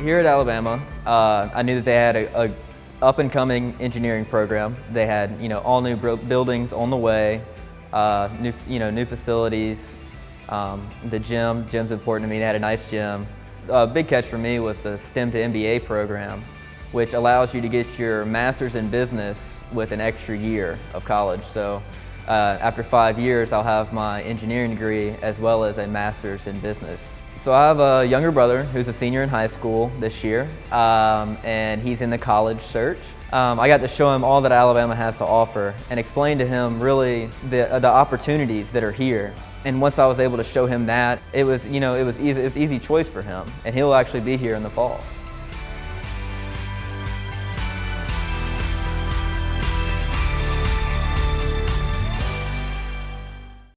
Here at Alabama, uh, I knew that they had a, a up-and-coming engineering program. They had, you know, all new buildings on the way, uh, new, you know, new facilities. Um, the gym, gym's important to me. They had a nice gym. A big catch for me was the STEM to MBA program, which allows you to get your master's in business with an extra year of college. So uh, after five years, I'll have my engineering degree as well as a master's in business. So I have a younger brother who's a senior in high school this year, um, and he's in the college search. Um, I got to show him all that Alabama has to offer and explain to him really the, uh, the opportunities that are here. And once I was able to show him that, it was, you know, it was easy, it was easy choice for him, and he'll actually be here in the fall.